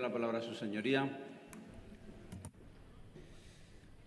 la palabra su señoría.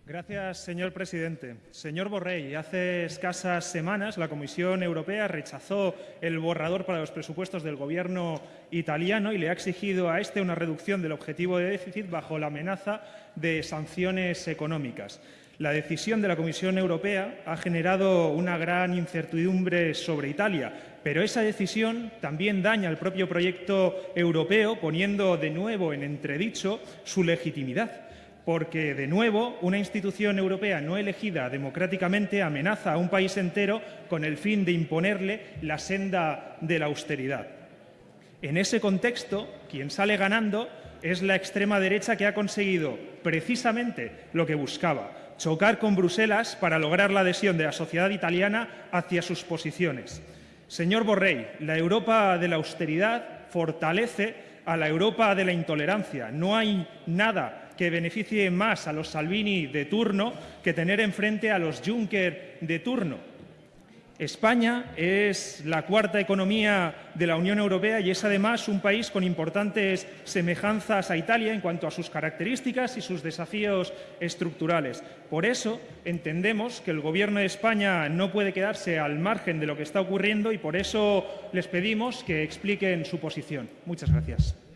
Gracias, señor presidente. Señor Borrell, hace escasas semanas la Comisión Europea rechazó el borrador para los presupuestos del Gobierno italiano y le ha exigido a este una reducción del objetivo de déficit bajo la amenaza de sanciones económicas. La decisión de la Comisión Europea ha generado una gran incertidumbre sobre Italia, pero esa decisión también daña el propio proyecto europeo, poniendo de nuevo en entredicho su legitimidad porque, de nuevo, una institución europea no elegida democráticamente amenaza a un país entero con el fin de imponerle la senda de la austeridad. En ese contexto, quien sale ganando es la extrema derecha que ha conseguido precisamente lo que buscaba, chocar con Bruselas para lograr la adhesión de la sociedad italiana hacia sus posiciones. Señor Borrell, la Europa de la austeridad fortalece a la Europa de la intolerancia. No hay nada que beneficie más a los Salvini de turno que tener enfrente a los Juncker de turno. España es la cuarta economía de la Unión Europea y es además un país con importantes semejanzas a Italia en cuanto a sus características y sus desafíos estructurales. Por eso entendemos que el Gobierno de España no puede quedarse al margen de lo que está ocurriendo y por eso les pedimos que expliquen su posición. Muchas gracias.